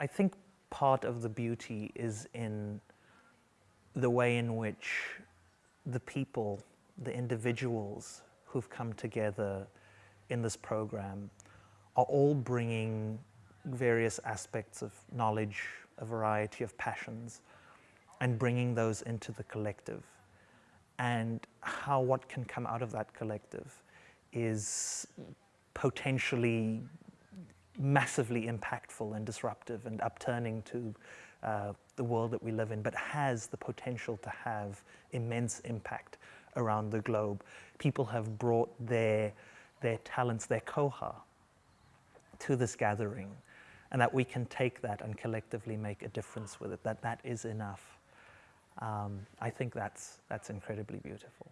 I think part of the beauty is in the way in which the people, the individuals who've come together in this program are all bringing various aspects of knowledge, a variety of passions, and bringing those into the collective. And how what can come out of that collective is potentially massively impactful and disruptive and upturning to uh, the world that we live in, but has the potential to have immense impact around the globe. People have brought their, their talents, their koha, to this gathering, and that we can take that and collectively make a difference with it, that that is enough. Um, I think that's, that's incredibly beautiful.